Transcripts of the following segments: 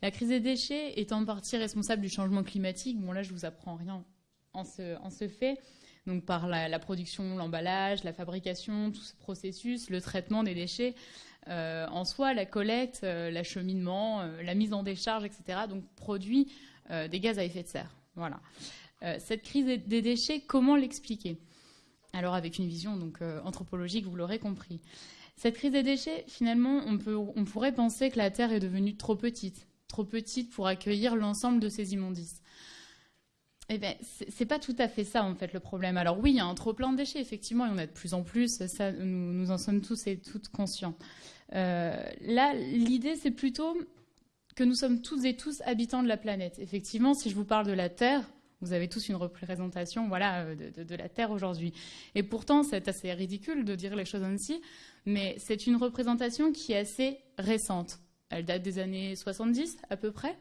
La crise des déchets est en partie responsable du changement climatique. Bon là, je vous apprends rien en ce, fait. Donc par la, production, l'emballage, la fabrication, tout ce processus, le traitement des déchets. Euh, en soi, la collecte, euh, l'acheminement, euh, la mise en décharge, etc. Donc produit des gaz à effet de serre. Voilà. cette crise des déchets, comment l'expliquer? Alors avec une vision donc anthropologique, vous l'aurez compris. Cette crise des déchets, finalement, on pourrait penser que la Terre est devenue trop petite, trop petite pour accueillir l'ensemble de ces immondices. Eh bien, c'est pas tout à fait ça en fait le problème. Alors oui, il y a un trop plein de déchets, effectivement, il y en a de plus en plus. Nous, en sommes tous et toutes conscients. Euh, là, l'idée, c'est plutôt que nous sommes tous et tous habitants de la planète. Effectivement, si je vous parle de la Terre, vous avez tous une représentation, voilà, de, de la Terre aujourd'hui. Et pourtant, c'est assez ridicule de dire les choses ainsi, mais c'est une représentation qui est assez récente. Elle date des années 70 à peu près.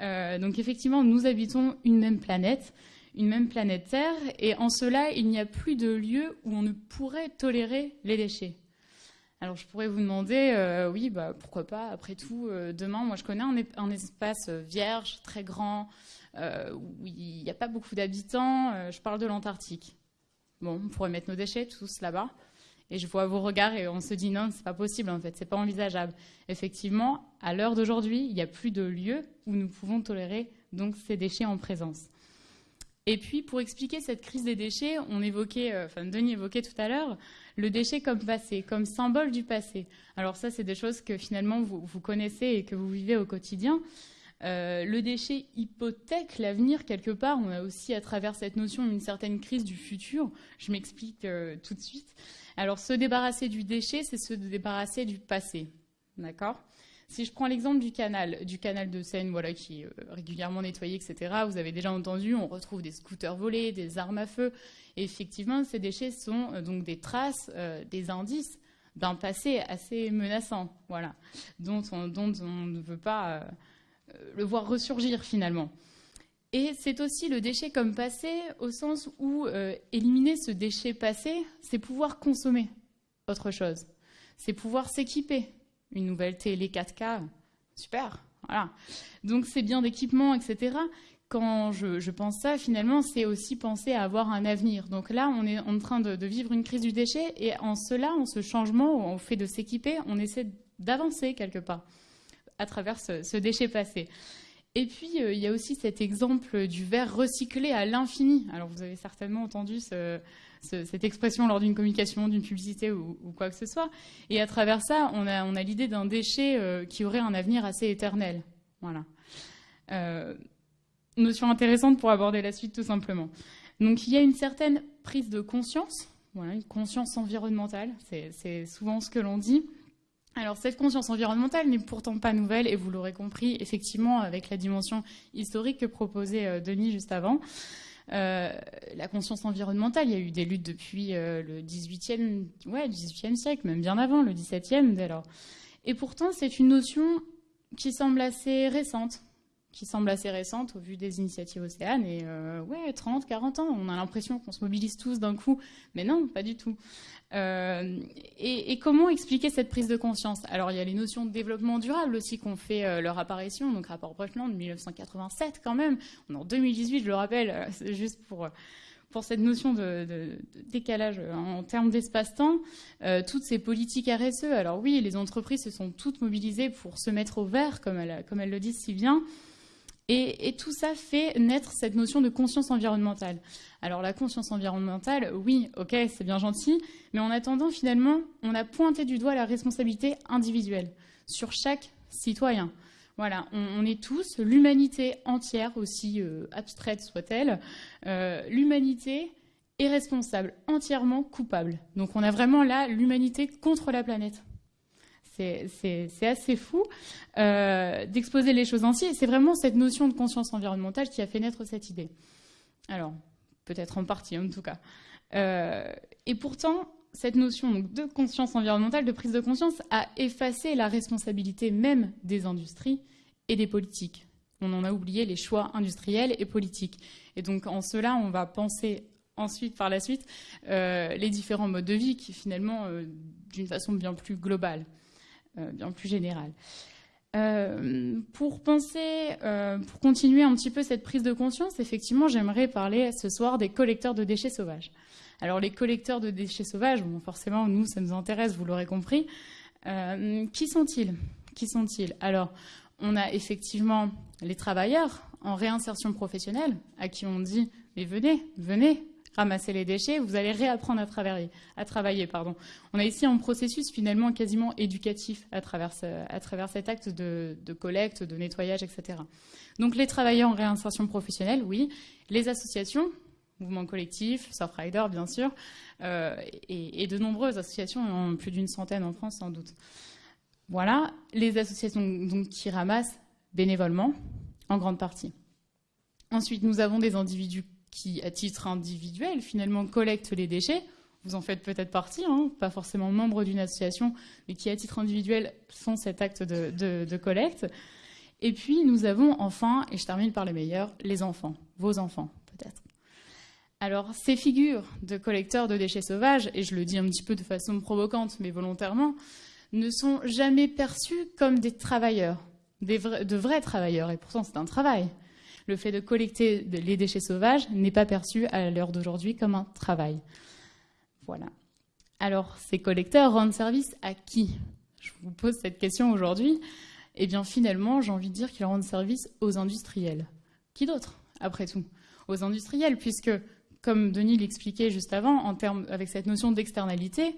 Euh, donc effectivement, nous habitons une même planète, une même planète Terre, et en cela, il n'y a plus de lieu où on ne pourrait tolérer les déchets. Alors je pourrais vous demander, euh, oui, bah, pourquoi pas, après tout, euh, demain, moi je connais un, espace vierge, très grand, où il n'y a pas beaucoup d'habitants, je parle de l'Antarctique. Bon, on pourrait mettre nos déchets tous là-bas. Et je vois vos regards et on se dit non, c'est pas possible en fait, c'est pas envisageable. Effectivement, à l'heure d'aujourd'hui, il n'y a plus de lieu où nous pouvons tolérer donc ces déchets en présence. Et puis, pour expliquer cette crise des déchets, on évoquait, euh, enfin Denis évoquait tout à l'heure, le déchet comme passé, comme symbole du passé. Alors ça, c'est des choses que finalement vous, vous, connaissez et que vous vivez au quotidien. Euh, le déchet hypothèque l'avenir quelque part. On a aussi à travers cette notion une certaine crise du futur. Je m'explique euh, tout de suite. Alors, se débarrasser du déchet, c'est se débarrasser du passé. D'accord? Si je prends l'exemple du canal, du canal de Seine, voilà, qui est euh, régulièrement nettoyé, etc., vous avez déjà entendu, on retrouve des scooters volés, des armes à feu. Effectivement, ces déchets sont euh, donc des traces, euh, des indices d'un passé assez menaçant, voilà, dont on, dont on ne veut pas le voir ressurgir finalement. Et c'est aussi le déchet comme passé, au sens où euh, éliminer ce déchet passé, c'est pouvoir consommer autre chose. C'est pouvoir s'équiper. Une nouvelle télé 4K, super, voilà. Donc c'est bien d'équipement, etc. Quand je, pense ça, finalement, c'est aussi penser à avoir un avenir. Donc là, on est en train de, vivre une crise du déchet, et en cela, en ce changement, au fait de s'équiper, on essaie d'avancer quelque part à travers ce déchet passé. Et puis, euh, il y a aussi cet exemple du verre recyclé à l'infini. Alors, vous avez certainement entendu cette expression lors d'une communication, d'une publicité ou, quoi que ce soit. Et à travers ça, on a, l'idée d'un déchet euh, qui aurait un avenir assez éternel. Voilà. Euh, notion intéressante pour aborder la suite, tout simplement. Donc, il y a une certaine prise de conscience, une conscience environnementale, c'est souvent ce que l'on dit. Alors cette conscience environnementale n'est pourtant pas nouvelle et vous l'aurez compris effectivement avec la dimension historique que proposait euh, Denis juste avant. Euh, la conscience environnementale, il y a eu des luttes depuis euh, le 18e, ouais, 18e siècle, même bien avant, le 17e dès lors. Et pourtant, c'est une notion qui semble assez récente, qui semble assez récente au vu des initiatives océanes. Et ouais, 30, 40 ans, on a l'impression qu'on se mobilise tous d'un coup. Mais non, pas du tout. Euh, et, comment expliquer cette prise de conscience? Alors, il y a les notions de développement durable aussi qui ont fait euh, leur apparition, donc rapport Brundtland de 1987 quand même. En 2018, je le rappelle, euh, c'est juste pour, pour cette notion de, décalage en termes d'espace-temps. toutes ces politiques RSE, alors oui, les entreprises se sont toutes mobilisées pour se mettre au vert, comme elles, comme elles le disent si bien. Et, tout ça fait naître cette notion de conscience environnementale. Alors la conscience environnementale, oui, ok, c'est bien gentil, mais en attendant, finalement, on a pointé du doigt la responsabilité individuelle sur chaque citoyen. Voilà, on, est tous, l'humanité entière, aussi euh, abstraite soit-elle, euh, l'humanité est responsable, entièrement coupable. Donc on a vraiment là l'humanité contre la planète c'est assez fou euh, d'exposer les choses ainsi. C'est vraiment cette notion de conscience environnementale qui a fait naître cette idée. Alors, peut-être en partie en tout cas. Euh, et pourtant, cette notion de conscience environnementale, de prise de conscience, a effacé la responsabilité même des industries et des politiques. On en a oublié les choix industriels et politiques. Et donc, en cela, on va penser ensuite, par la suite, euh, les différents modes de vie qui, finalement, d'une façon bien plus globale. Euh, bien plus général. Euh, pour penser, euh, pour continuer un petit peu cette prise de conscience, effectivement, j'aimerais parler ce soir des collecteurs de déchets sauvages. Alors, les collecteurs de déchets sauvages, bon, forcément, nous, ça nous intéresse, vous l'aurez compris. Euh, qui sont-ils? Qui sont-ils? Alors, on a effectivement les travailleurs en réinsertion professionnelle, à qui on dit mais venez, venez, ramasser les déchets, vous allez réapprendre à travailler. À travailler pardon. On a ici un processus finalement quasiment éducatif à travers, cet acte de, collecte, de nettoyage, etc. Donc les travailleurs en réinsertion professionnelle, oui. Les associations, mouvements collectifs, Surfrider bien sûr, euh, et, de nombreuses associations, plus d'une centaine en France sans doute. Voilà, les associations donc, qui ramassent bénévolement, en grande partie. Ensuite, nous avons des individus qui, à titre individuel, finalement collectent les déchets. Vous en faites peut-être partie, hein, pas forcément membre d'une association, mais qui, à titre individuel, font cet acte de, collecte. Et puis, nous avons enfin, et je termine par les meilleurs, les enfants, vos enfants, peut-être. Alors, ces figures de collecteurs de déchets sauvages, et je le dis un petit peu de façon provocante, mais volontairement, ne sont jamais perçus comme des travailleurs, de vrais travailleurs, et pourtant c'est un travail le fait de collecter les déchets sauvages n'est pas perçu à l'heure d'aujourd'hui comme un travail. Voilà. Alors, ces collecteurs rendent service à qui? Je vous pose cette question aujourd'hui. Eh bien, finalement, j'ai envie de dire qu'ils rendent service aux industriels. Qui d'autre, après tout? Aux industriels, puisque, comme Denis l'expliquait juste avant, en termes, avec cette notion d'externalité,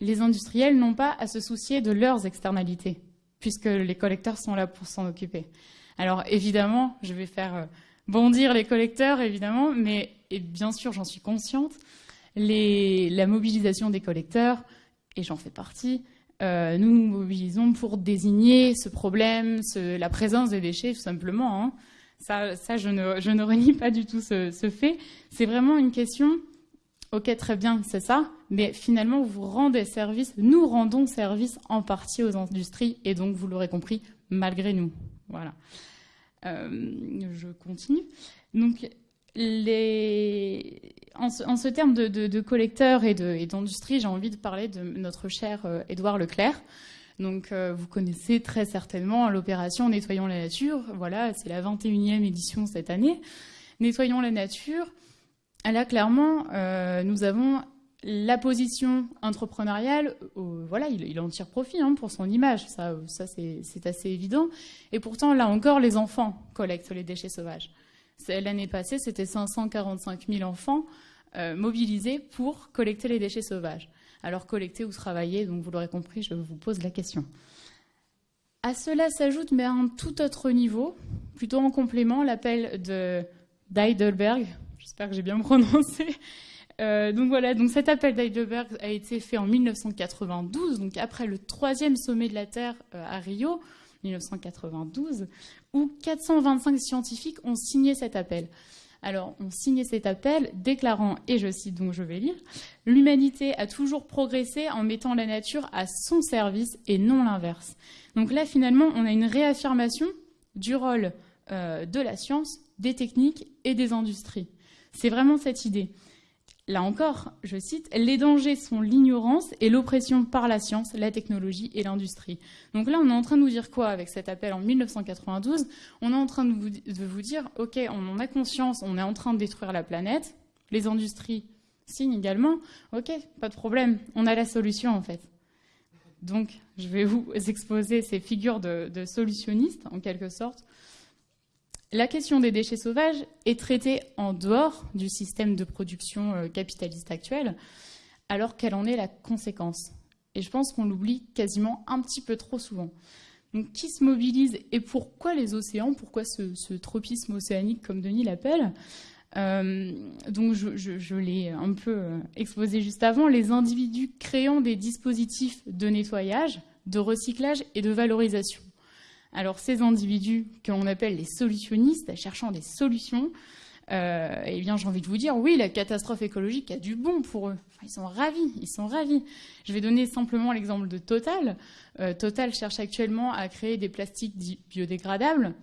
les industriels n'ont pas à se soucier de leurs externalités, puisque les collecteurs sont là pour s'en occuper. Alors évidemment, je vais faire euh, bondir les collecteurs, évidemment, mais bien sûr, j'en suis consciente. la mobilisation des collecteurs, et j'en fais partie, euh, nous nous mobilisons pour désigner ce problème, la présence des déchets, tout simplement. Hein. Ça, je, ne, renie pas du tout ce, ce fait. C'est vraiment une question, ok, très bien, c'est ça, mais finalement, vous rendez service, nous rendons service en partie aux industries, et donc, vous l'aurez compris, malgré nous. Voilà. Euh, je continue. Donc, en, ce, terme de, de, collecteurs et d'industrie, j'ai envie de parler de notre cher euh, Édouard Leclerc. Donc, euh, vous connaissez très certainement l'opération Nettoyons la nature. Voilà, c'est la 21e édition cette année. Nettoyons la nature. Là, clairement, nous avons la position entrepreneuriale, euh, voilà, il, en tire profit hein, pour son image, ça, ça c'est assez évident. Et pourtant, là encore, les enfants collectent les déchets sauvages. L'année passée, c'était 545 000 enfants euh, mobilisés pour collecter les déchets sauvages. Alors collecter ou travailler, donc vous l'aurez compris, je vous pose la question. À cela s'ajoute, mais à un tout autre niveau, plutôt en complément, l'appel de d'Heidelberg, j'espère que j'ai bien prononcé, euh, donc voilà, donc cet appel d'Heidelberg a été fait en 1992, donc après le troisième sommet de la Terre euh, à Rio, 1992, où 425 scientifiques ont signé cet appel. Alors, on signé cet appel déclarant, et je cite donc je vais lire, l'humanité a toujours progressé en mettant la nature à son service et non l'inverse. Donc là, finalement, on a une réaffirmation du rôle euh, de la science, des techniques et des industries. C'est vraiment cette idée. Là encore, je cite, les dangers sont l'ignorance et l'oppression par la science, la technologie et l'industrie. Donc là, on est en train de nous dire quoi avec cet appel en 1992 On est en train de vous, dire, OK, on en a conscience, on est en train de détruire la planète, les industries signent également, OK, pas de problème, on a la solution en fait. Donc, je vais vous exposer ces figures de solutionnistes, en quelque sorte, la question des déchets sauvages est traitée en dehors du système de production euh, capitaliste actuel, alors qu'elle en est la conséquence? Et je pense qu'on l'oublie quasiment un petit peu trop souvent. Donc, qui se mobilise et pourquoi les océans? Pourquoi ce, tropisme océanique, comme Denis l'appelle? Euh, donc je, l'ai un peu euh, exposé juste avant, les individus créant des dispositifs de nettoyage, de recyclage et de valorisation. Alors ces individus que l'on appelle les solutionnistes, cherchant des solutions, euh, eh bien j'ai envie de vous dire, oui, la catastrophe écologique a du bon pour eux. ils sont ravis, ils sont ravis. Je vais donner simplement l'exemple de Total. Euh, Total cherche actuellement à créer des plastiques biodégradables.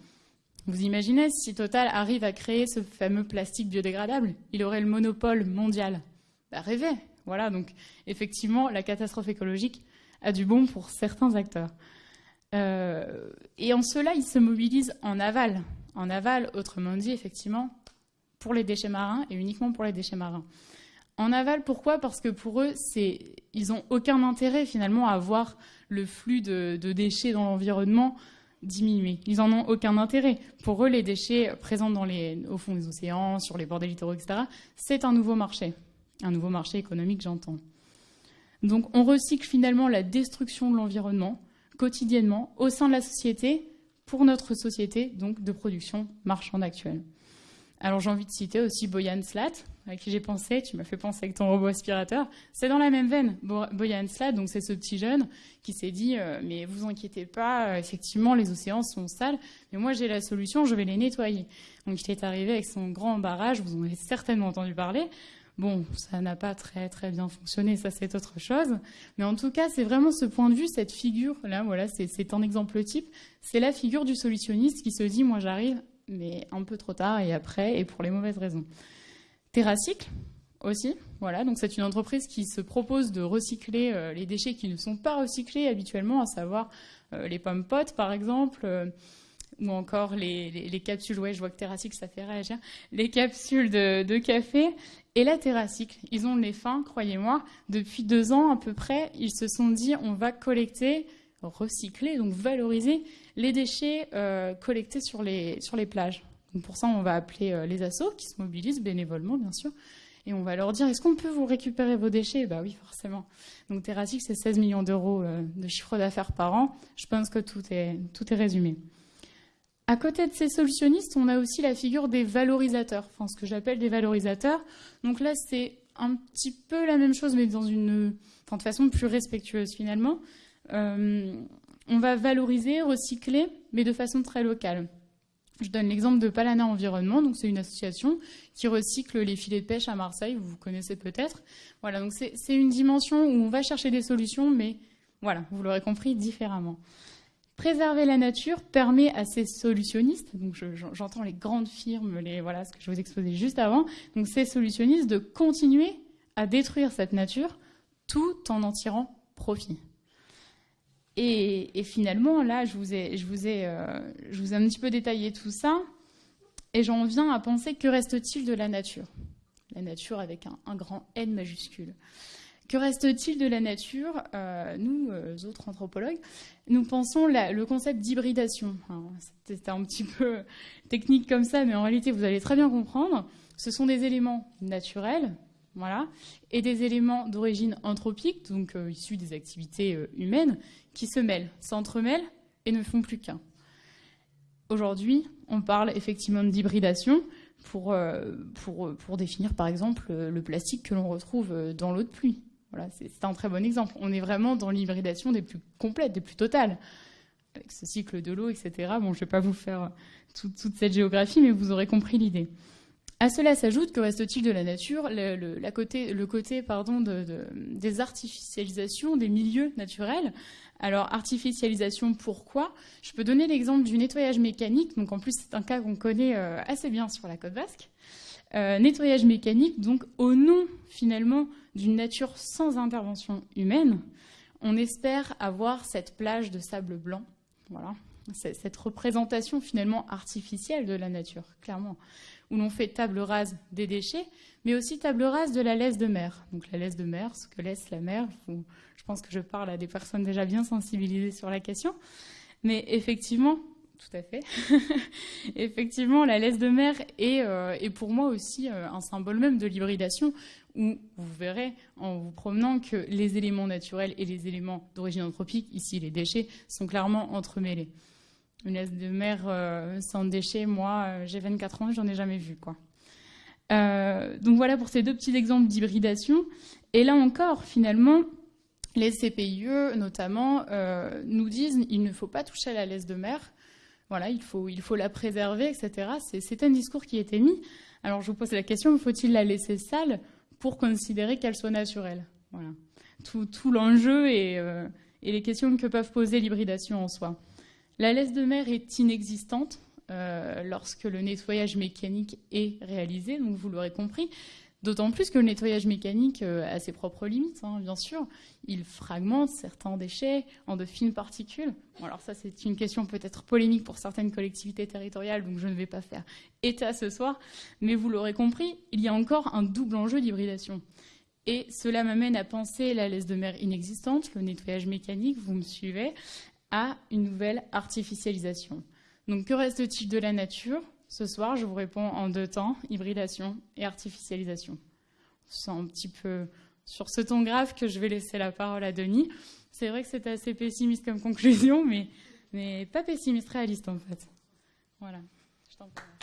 Vous imaginez, si Total arrive à créer ce fameux plastique biodégradable, il aurait le monopole mondial. Bah, rêvez Voilà, donc effectivement, la catastrophe écologique a du bon pour certains acteurs. Et en cela, ils se mobilisent en aval. En aval, autrement dit, effectivement, pour les déchets marins et uniquement pour les déchets marins. En aval, pourquoi? Parce que pour eux, ils n'ont aucun intérêt finalement à voir le flux de, déchets dans l'environnement diminuer. Ils n'en ont aucun intérêt. Pour eux, les déchets présents au fond des océans, sur les bords des littoraux, etc., c'est un nouveau marché. Un nouveau marché économique, j'entends. Donc on recycle finalement la destruction de l'environnement quotidiennement au sein de la société pour notre société donc de production marchande actuelle. Alors j'ai envie de citer aussi Boyan Slat, à qui j'ai pensé, tu m'as fait penser avec ton robot aspirateur. C'est dans la même veine. Boyan Slat, donc c'est ce petit jeune qui s'est dit euh, mais vous inquiétez pas, euh, effectivement les océans sont sales, mais moi j'ai la solution, je vais les nettoyer. Donc il est arrivé avec son grand barrage, vous en avez certainement entendu parler. Bon, ça n'a pas très très bien fonctionné, ça c'est autre chose. Mais en tout cas, c'est vraiment ce point de vue, cette figure là, voilà, c'est un exemple type. C'est la figure du solutionniste qui se dit moi j'arrive mais un peu trop tard et après, et pour les mauvaises raisons. TerraCycle aussi, voilà, donc c'est une entreprise qui se propose de recycler euh, les déchets qui ne sont pas recyclés habituellement, à savoir euh, les pommes potes par exemple, euh, ou encore les, capsules, ouais, je vois que TerraCycle ça fait réagir, les capsules de, café et la TerraCycle. Ils ont les fins, croyez-moi, depuis deux ans à peu près, ils se sont dit on va collecter, recycler, donc valoriser les déchets euh, collectés sur les, sur les plages. Donc pour ça, on va appeler euh, les assos qui se mobilisent bénévolement, bien sûr. Et on va leur dire, est-ce qu'on peut vous récupérer vos déchets? Bah oui, forcément. Donc Terratic, c'est 16 millions d'euros euh, de chiffre d'affaires par an. Je pense que tout est, tout est résumé. À côté de ces solutionnistes, on a aussi la figure des valorisateurs, enfin ce que j'appelle des valorisateurs. Donc là, c'est un petit peu la même chose, mais dans une, de façon plus respectueuse finalement on va valoriser, recycler, mais de façon très locale. Je donne l'exemple de Palana Environnement, donc c'est une association qui recycle les filets de pêche à Marseille, vous vous connaissez peut-être. Voilà, donc c'est une dimension où on va chercher des solutions, mais voilà, vous l'aurez compris, différemment. Préserver la nature permet à ces solutionnistes, donc j'entends les grandes firmes, les, voilà ce que je vous exposais juste avant, donc ces solutionnistes de continuer à détruire cette nature tout en en tirant profit. Et, finalement, là, je vous, ai, je, vous ai, euh, je vous ai un petit peu détaillé tout ça. Et j'en viens à penser que reste-t-il de la nature? La nature avec un, grand N majuscule. Que reste-t-il de la nature euh, Nous, euh, autres anthropologues, nous pensons le concept d'hybridation. C'est un petit peu technique comme ça, mais en réalité, vous allez très bien comprendre. Ce sont des éléments naturels, voilà, et des éléments d'origine anthropique, donc issus des activités humaines, qui se mêlent, s'entremêlent et ne font plus qu'un. Aujourd'hui, on parle effectivement d'hybridation euh, pour, définir par exemple le plastique que l'on retrouve dans l'eau de pluie. Voilà, c'est un très bon exemple. On est vraiment dans l'hybridation des plus complètes, des plus totales. Avec ce cycle de l'eau, etc. Bon, je ne vais pas vous faire toute cette géographie, mais vous aurez compris l'idée. À cela s'ajoute que reste-t-il de la nature le, côté, le côté pardon, de, des artificialisations des milieux naturels? Alors, artificialisation, pourquoi? Je peux donner l'exemple du nettoyage mécanique. Donc, en plus, c'est un cas qu'on connaît euh, assez bien sur la côte basque. Euh, nettoyage mécanique, donc au nom finalement d'une nature sans intervention humaine, on espère avoir cette plage de sable blanc. Voilà, cette représentation finalement artificielle de la nature, clairement où l'on fait table rase des déchets, mais aussi table rase de la laisse de mer. Donc la laisse de mer, ce que laisse la mer, je pense que je parle à des personnes déjà bien sensibilisées sur la question, mais effectivement, tout à fait. Effectivement, la laisse de mer est, euh, pour moi aussi euh, un symbole même de l'hybridation, où vous verrez en vous promenant que les éléments naturels et les éléments d'origine anthropique, ici les déchets, sont clairement entremêlés. Une laisse de mer euh, sans déchets, moi, j'ai 24 ans, j'en ai jamais vu. Quoi. Donc voilà pour ces deux petits exemples d'hybridation. Et là encore, finalement, les CPIE, notamment, nous disent il ne faut pas toucher à la laisse de mer. Voilà, il faut, il faut la préserver, etc. C'est un discours qui a été mis. Alors je vous pose la question, faut-il la laisser sale pour considérer qu'elle soit naturelle? Voilà. Tout, tout l'enjeu et, et les questions que peuvent poser l'hybridation en soi. La laisse de mer est inexistante euh, lorsque le nettoyage mécanique est réalisé, donc vous l'aurez compris. D'autant plus que le nettoyage mécanique a ses propres limites, hein, bien sûr. Il fragmente certains déchets en de fines particules. alors ça, c'est une question peut-être polémique pour certaines collectivités territoriales, donc je ne vais pas faire état ce soir. Mais vous l'aurez compris, il y a encore un double enjeu d'hybridation. Et cela m'amène à penser la laisse de mer inexistante, le nettoyage mécanique, vous me suivez, à une nouvelle artificialisation. Donc que reste-t-il de la nature? Ce soir, je vous réponds en deux temps, hybridation et artificialisation. C'est un petit peu sur ce ton grave que je vais laisser la parole à Denis. C'est vrai que c'est assez pessimiste comme conclusion, mais, pas pessimiste, réaliste en fait. Voilà. Je t'en prie.